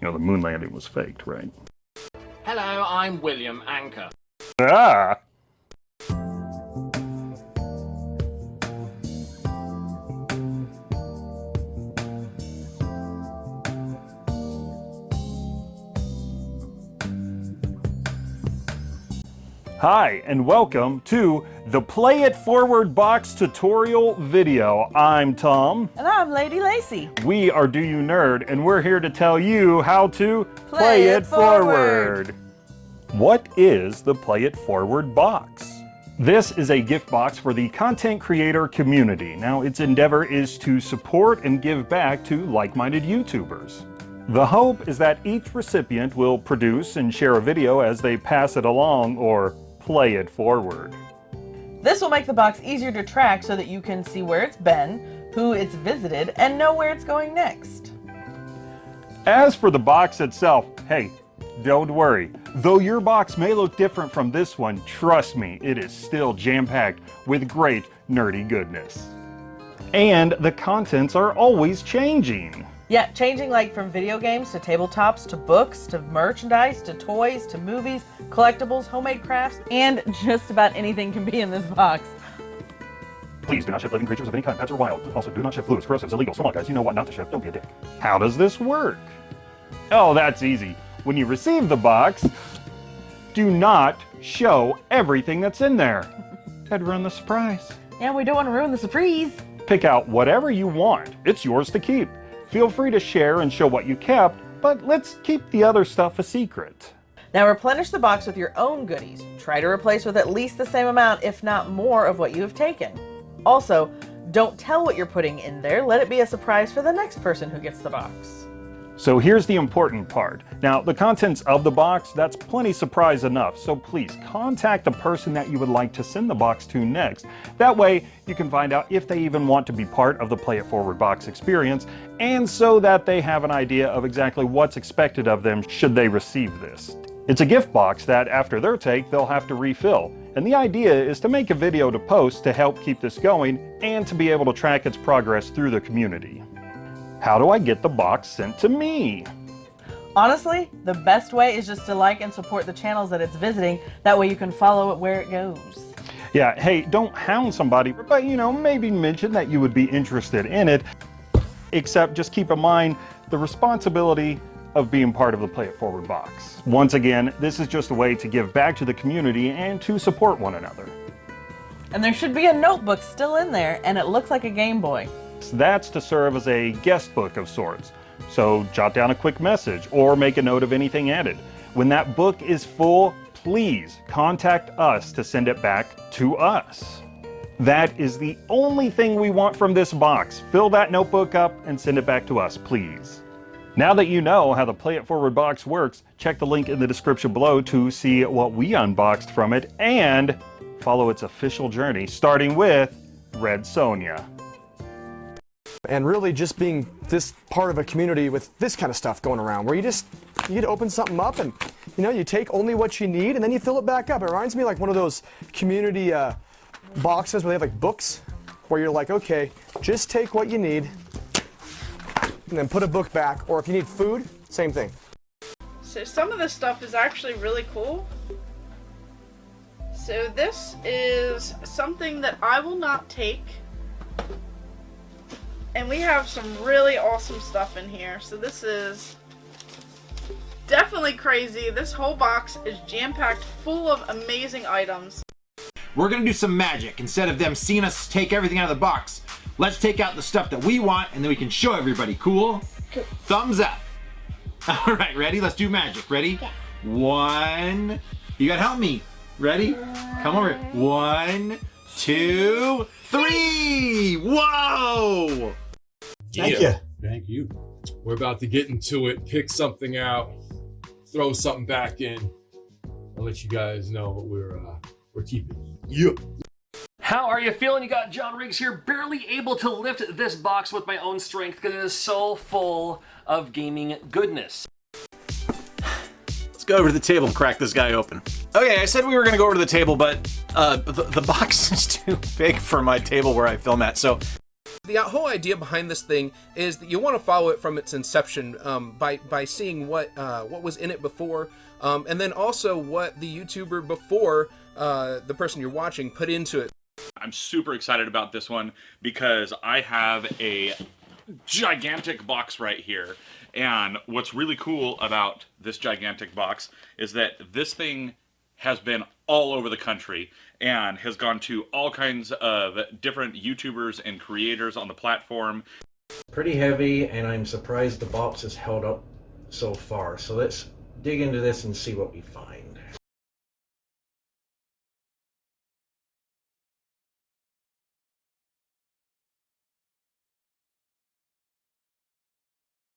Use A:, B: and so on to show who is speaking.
A: You know, the moon landing was faked, right?
B: Hello, I'm William Anchor.
A: Ah! Hi, and welcome to the Play It Forward Box tutorial video. I'm Tom.
C: And I'm Lady Lacy.
A: We are Do You Nerd, and we're here to tell you how to
C: Play
A: play,
C: it
A: it forward. What is the Play It Forward box? This is a gift box for the content creator community. Now, its endeavor is to support and give back to like-minded YouTubers. The hope is that each recipient will produce and share a video as they pass it along or play it forward.
C: This will make the box easier to track so that you can see where it's been, who it's visited, and know where it's going next.
A: As for the box itself, hey, don't worry. Though your box may look different from this one, trust me, it is still jam-packed with great nerdy goodness. And the contents are always changing.
C: Yeah, changing like from video games to tabletops to books to merchandise to toys to movies, collectibles, homemade crafts, and just about anything can be in this box.
A: Please do not ship living creatures of any kind, pets or wild. Also, do not ship fluids, corrosives, illegal. Come on, guys, you know what not to ship. Don't be a dick. How does this work? Oh, that's easy. When you receive the box, do not show everything that's in there. That'd ruin the surprise.
C: Yeah, we don't want to ruin the surprise.
A: Pick out whatever you want. It's yours to keep. Feel free to share and show what you kept, but let's keep the other stuff a secret.
C: Now replenish the box with your own goodies. Try to replace with at least the same amount, if not more, of what you have taken. Also, don't tell what you're putting in there. Let it be a surprise for the next person who gets the box.
A: So here's the important part. Now, the contents of the box, that's plenty surprise enough. So please contact the person that you would like to send the box to next. That way you can find out if they even want to be part of the Play It Forward box experience and so that they have an idea of exactly what's expected of them should they receive this. It's a gift box that after their take, they'll have to refill. And the idea is to make a video to post to help keep this going and to be able to track its progress through the community. How do I get the box sent to me?
C: Honestly, the best way is just to like and support the channels that it's visiting. That way you can follow it where it goes.
A: Yeah, hey, don't hound somebody, but you know, maybe mention that you would be interested in it. Except just keep in mind the responsibility of being part of the Play It Forward box. Once again, this is just a way to give back to the community and to support one another.
C: And there should be a notebook still in there, and it looks like a Game Boy.
A: That's to serve as a guest book of sorts. So jot down a quick message or make a note of anything added. When that book is full, please contact us to send it back to us. That is the only thing we want from this box. Fill that notebook up and send it back to us, please. Now that you know how the Play It Forward box works, check the link in the description below to see what we unboxed from it and follow its official journey, starting with Red Sonja.
D: And really just being this part of a community with this kind of stuff going around where you just you get to open something up and you know you take only what you need and then you fill it back up it reminds me like one of those community uh, boxes where they have like books where you're like okay just take what you need and then put a book back or if you need food same thing
E: So some of this stuff is actually really cool. So this is something that I will not take. And we have some really awesome stuff in here. So this is definitely crazy. This whole box is jam-packed full of amazing items.
B: We're gonna do some magic. Instead of them seeing us take everything out of the box, let's take out the stuff that we want and then we can show everybody. Cool? Thumbs up. All right, ready? Let's do magic. Ready? One. You gotta help me. Ready? Come over. One, two, three. Whoa!
D: Thank
F: Yeah. Thank you. We're about to get into it, pick something out, throw something back in. I'll let you guys know what we're uh, we're keeping. Yeah.
G: How are you feeling? You got John Riggs here, barely able to lift this box with my own strength because it is so full of gaming goodness.
H: Let's go over to the table and crack this guy open. Okay, I said we were gonna go over to the table, but uh, the, the box is too big for my table where I film at, so
I: The whole idea behind this thing is that you want to follow it from its inception um, by by seeing what uh, what was in it before, um, and then also what the YouTuber before uh, the person you're watching put into it.
J: I'm super excited about this one because I have a gigantic box right here. And what's really cool about this gigantic box is that this thing has been all over the country and has gone to all kinds of different YouTubers and creators on the platform.
K: Pretty heavy, and I'm surprised the box has held up so far. So let's dig into this and see what we find.